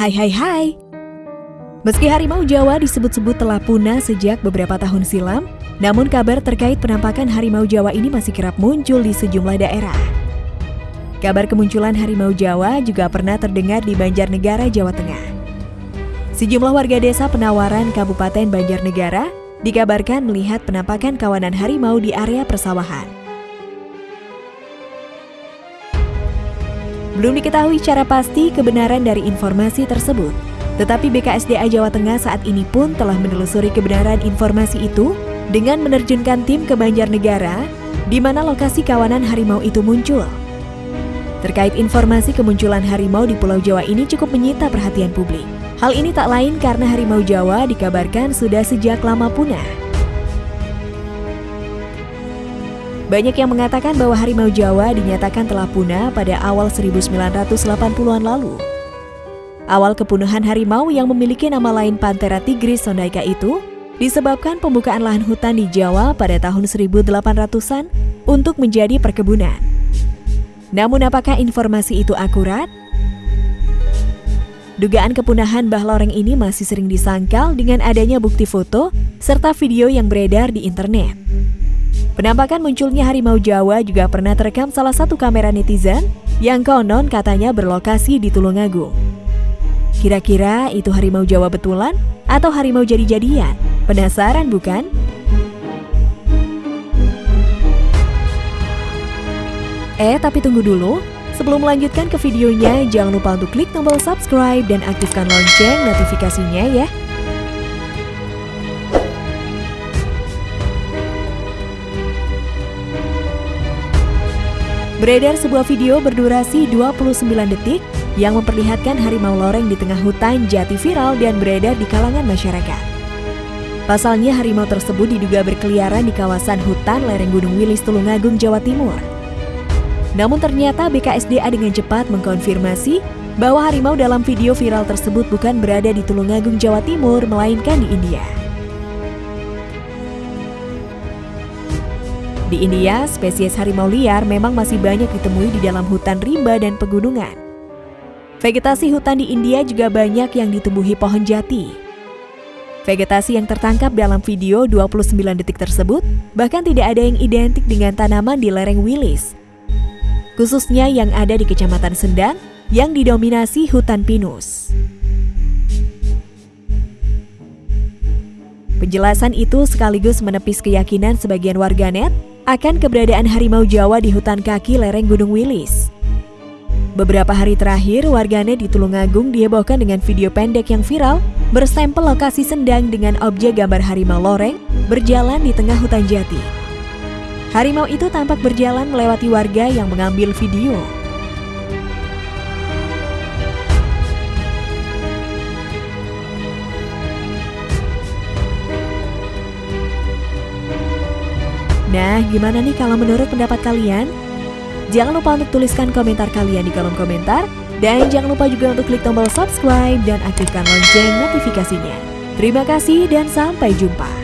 Hai hai hai. Meski harimau Jawa disebut-sebut telah punah sejak beberapa tahun silam, namun kabar terkait penampakan harimau Jawa ini masih kerap muncul di sejumlah daerah. Kabar kemunculan harimau Jawa juga pernah terdengar di Banjarnegara, Jawa Tengah. Sejumlah warga desa Penawaran Kabupaten Banjarnegara dikabarkan melihat penampakan kawanan harimau di area persawahan. Belum diketahui secara pasti kebenaran dari informasi tersebut, tetapi BKSDA Jawa Tengah saat ini pun telah menelusuri kebenaran informasi itu dengan menerjunkan tim ke Banjarnegara, di mana lokasi kawanan harimau itu muncul. Terkait informasi kemunculan harimau di Pulau Jawa ini cukup menyita perhatian publik. Hal ini tak lain karena harimau Jawa dikabarkan sudah sejak lama punah. Banyak yang mengatakan bahwa harimau Jawa dinyatakan telah punah pada awal 1980-an lalu. Awal kepunuhan harimau yang memiliki nama lain Panthera tigris sondaika itu disebabkan pembukaan lahan hutan di Jawa pada tahun 1800-an untuk menjadi perkebunan. Namun apakah informasi itu akurat? Dugaan kepunahan Mbah Loreng ini masih sering disangkal dengan adanya bukti foto serta video yang beredar di internet. Penampakan munculnya harimau Jawa juga pernah terekam salah satu kamera netizen yang konon katanya berlokasi di Tulungagung. Kira-kira itu harimau Jawa betulan atau harimau jadi-jadian? Penasaran bukan? Eh, tapi tunggu dulu. Sebelum melanjutkan ke videonya, jangan lupa untuk klik tombol subscribe dan aktifkan lonceng notifikasinya ya. Beredar sebuah video berdurasi 29 detik yang memperlihatkan harimau loreng di tengah hutan jati viral dan beredar di kalangan masyarakat. Pasalnya harimau tersebut diduga berkeliaran di kawasan hutan lereng Gunung Wilis Tulungagung, Jawa Timur. Namun ternyata BKSDA dengan cepat mengkonfirmasi bahwa harimau dalam video viral tersebut bukan berada di Tulungagung, Jawa Timur, melainkan di India. Di India, spesies harimau liar memang masih banyak ditemui di dalam hutan rimba dan pegunungan. Vegetasi hutan di India juga banyak yang ditumbuhi pohon jati. Vegetasi yang tertangkap dalam video 29 detik tersebut bahkan tidak ada yang identik dengan tanaman di lereng Wilis. Khususnya yang ada di Kecamatan Sendang yang didominasi hutan pinus. Penjelasan itu sekaligus menepis keyakinan sebagian warganet akan keberadaan harimau Jawa di hutan kaki lereng Gunung Wilis. Beberapa hari terakhir, warganet di Tulungagung dihebohkan dengan video pendek yang viral berstempel lokasi sendang dengan objek gambar harimau loreng berjalan di tengah hutan jati. Harimau itu tampak berjalan melewati warga yang mengambil video. Nah, gimana nih kalau menurut pendapat kalian? Jangan lupa untuk tuliskan komentar kalian di kolom komentar. Dan jangan lupa juga untuk klik tombol subscribe dan aktifkan lonceng notifikasinya. Terima kasih dan sampai jumpa.